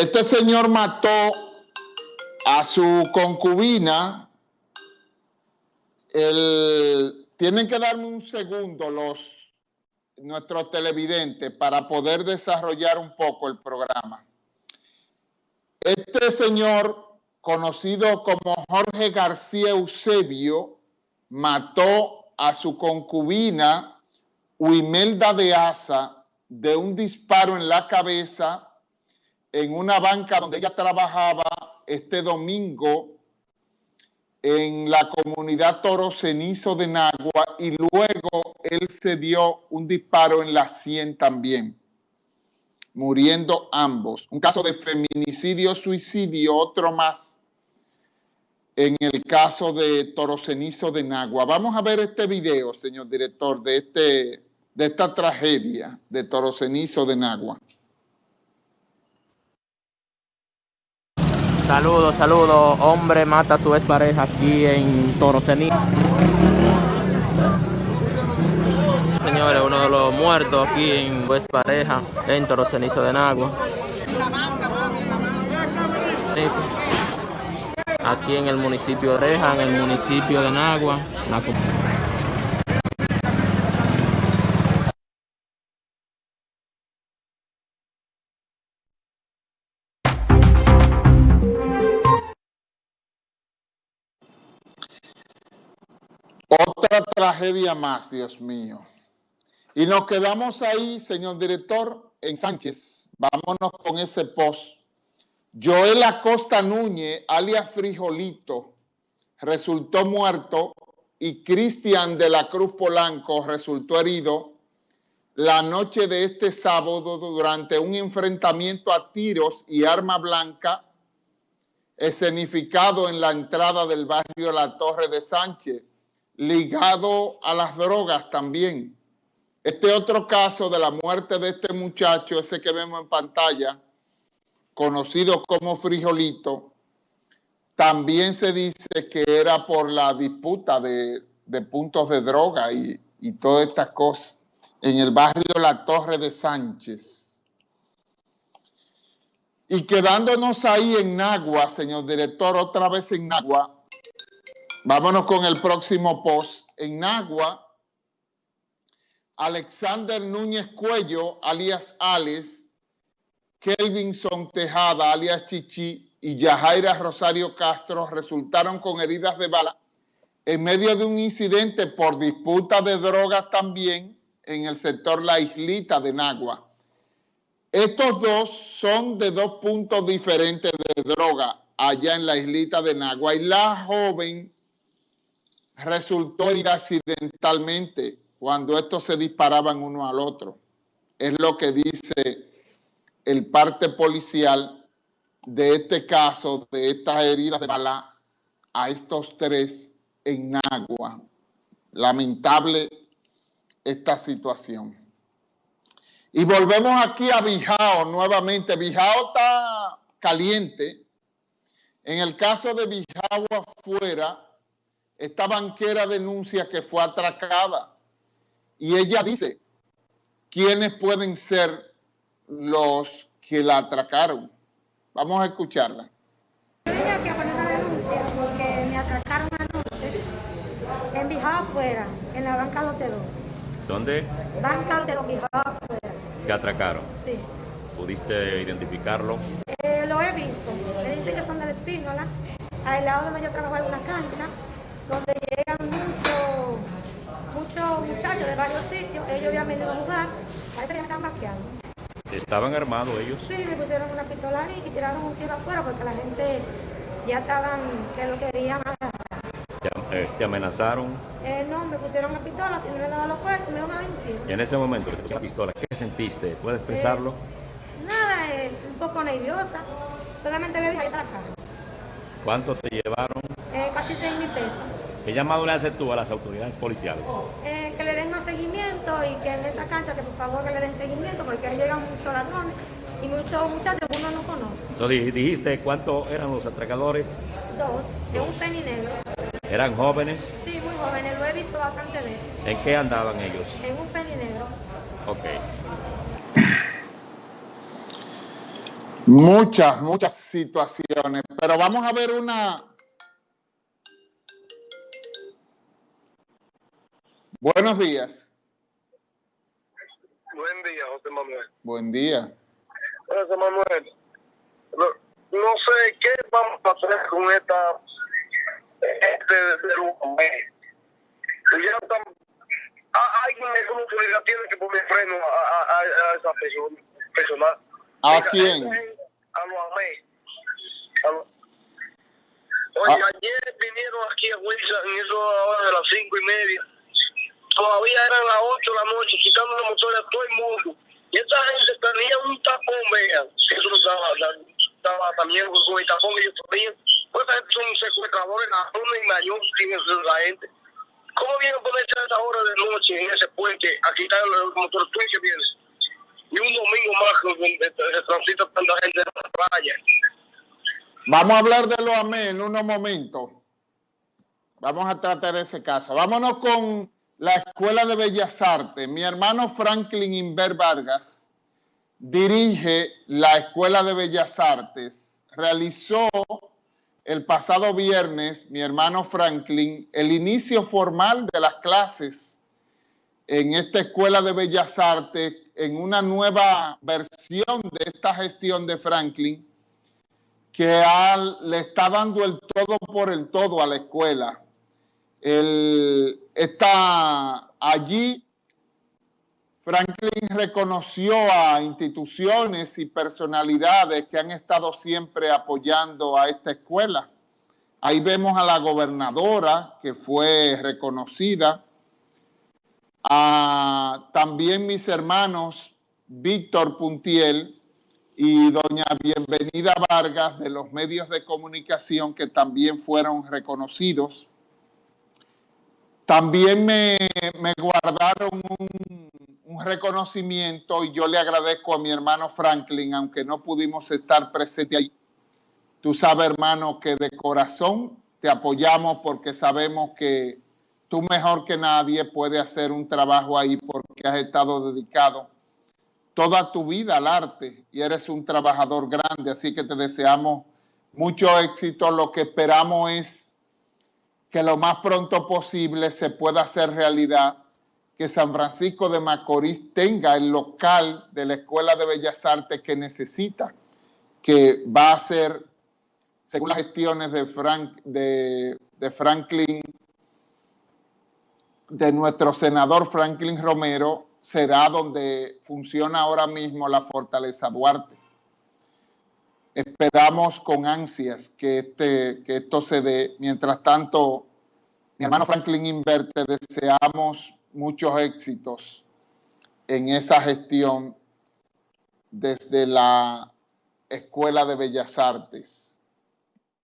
Este señor mató a su concubina. tienen que darme un segundo los nuestros televidentes para poder desarrollar un poco el programa. Este señor, conocido como Jorge García Eusebio, mató a su concubina Huimelda de Asa de un disparo en la cabeza en una banca donde ella trabajaba este domingo en la comunidad Toro Cenizo de Nagua y luego él se dio un disparo en la sien también, muriendo ambos. Un caso de feminicidio, suicidio, otro más en el caso de Toro Cenizo de Nagua. Vamos a ver este video, señor director, de este de esta tragedia de Toro Cenizo de Nagua. Saludos, saludos. Hombre mata a su pareja aquí en Toro Cenizo. Señores, uno de los muertos aquí en pareja en Toro Cenizo de Nagua. Aquí en el municipio de Reja, en el municipio de Nagua. Otra tragedia más, Dios mío. Y nos quedamos ahí, señor director, en Sánchez. Vámonos con ese post. Joel Acosta Núñez, alias Frijolito, resultó muerto y Cristian de la Cruz Polanco resultó herido la noche de este sábado durante un enfrentamiento a tiros y arma blanca escenificado en la entrada del barrio La Torre de Sánchez ligado a las drogas también. Este otro caso de la muerte de este muchacho, ese que vemos en pantalla, conocido como Frijolito, también se dice que era por la disputa de, puntos de droga y, y todas estas cosas en el barrio La Torre de Sánchez. Y quedándonos ahí en Nagua, señor director, otra vez en Nagua, Vámonos con el próximo post. En Nagua, Alexander Núñez Cuello, alias Alex, Kelvinson Tejada, alias Chichi, y Yajaira Rosario Castro resultaron con heridas de bala en medio de un incidente por disputa de drogas también en el sector La Islita de Nagua. Estos dos son de dos puntos diferentes de droga allá en la islita de Nagua y la joven resultó herida accidentalmente cuando estos se disparaban uno al otro. Es lo que dice el parte policial de este caso, de estas heridas de bala a estos tres en Nagua. Lamentable esta situación. Y volvemos aquí a Bijao nuevamente. Bijao está caliente. En el caso de Bijao afuera, esta banquera denuncia que fue atracada y ella dice quiénes pueden ser los que la atracaron. Vamos a escucharla. Tenía que poner una denuncia porque me atracaron anoche en Bijao afuera, en la banca Lotero. ¿Dónde? Banca Lotero, Bijao afuera. ¿Qué atracaron? Sí. ¿Pudiste identificarlo? Eh, lo he visto. Me dicen que son de Espínola, al lado donde yo trabajo en una cancha donde llegan muchos muchos muchachos de varios sitios, ellos habían venido a jugar, parece que están vaqueando. ¿Estaban armados ellos? Sí, me pusieron una pistola y tiraron un tiro afuera porque la gente ya estaban, que lo querían agarrar. ¿Te, eh, amenazaron? Eh, no, me pusieron una pistola, si no le daba los cuerpos, me iban a mentir. Y en ese momento te la pistola, ¿qué sentiste? ¿Puedes expresarlo? Eh, nada, eh, un poco nerviosa. Solamente le dije, ahí está la cara. ¿Cuánto te llevaron? Casi 6 mil pesos. ¿Qué llamado le haces tú a las autoridades policiales? Eh, que le den más seguimiento y que en esa cancha que por favor que le den seguimiento porque ahí llegan muchos ladrones y muchos muchachos que uno no conoce. Entonces dijiste cuántos eran los atracadores? Dos, de un peninegro. ¿Eran jóvenes? Sí, muy jóvenes, lo he visto bastante veces. ¿En qué andaban ellos? En un peninegro. Ok. Muchas, muchas situaciones, pero vamos a ver una... Buenos días. Buen día, José Manuel. Buen día. José Manuel, no, no sé qué vamos a hacer con esta este de Ya están, alguien me como que tiene que poner freno a, a, a esa persona. persona. ¿A Mira, quién? gente, A los amé. A los- Oye, Ah. ayer vinieron aquí a Wilson, en eso ahora de las cinco y media. Todavía eran las ocho de la noche, quitando los motores a todo el mundo. Y esta gente tenía un tapón, vean. Eso no estaba, estaba también con el tapón que ellos tenían. Pues esta gente son secuestradores, ladrones y mayores, tienen la gente. ¿Cómo vienen a ponerse a esta hora de noche en ese puente a quitar los motores? ¿Tú que vienes? Y un domingo más donde se transita tanta gente en la playa. Vamos a hablar de los AME en unos momentos. Vamos a tratar ese caso. Vámonos con la Escuela de Bellas Artes. Mi hermano Franklin Inver Vargas dirige la Escuela de Bellas Artes. Realizó el pasado viernes, mi hermano Franklin, el inicio formal de las clases en esta Escuela de Bellas Artes en una nueva versión de esta gestión de Franklin que le está dando el todo por el todo a la escuela. El, está allí, Franklin reconoció a instituciones y personalidades que han estado siempre apoyando a esta escuela. Ahí vemos a la gobernadora que fue reconocida, a también mis hermanos Víctor Puntiel y doña Bienvenida Vargas de los medios de comunicación que también fueron reconocidos. También me, me guardaron un, un reconocimiento y yo le agradezco a mi hermano Franklin, aunque no pudimos estar presentes allí. Tú sabes, hermano, que de corazón te apoyamos porque sabemos que tú mejor que nadie puedes hacer un trabajo ahí porque has estado dedicado toda tu vida al arte y eres un trabajador grande, así que te deseamos mucho éxito. Lo que esperamos es que lo más pronto posible se pueda hacer realidad, que San Francisco de Macorís tenga el local de la Escuela de Bellas Artes que necesita, que va a ser, según las gestiones de, Frank, de, Franklin, de nuestro senador Franklin Romero, será donde funciona ahora mismo la Fortaleza Duarte. Esperamos con ansias que, este, que esto se dé. Mientras tanto, mi hermano Franklin Inverte, deseamos muchos éxitos en esa gestión desde la Escuela de Bellas Artes.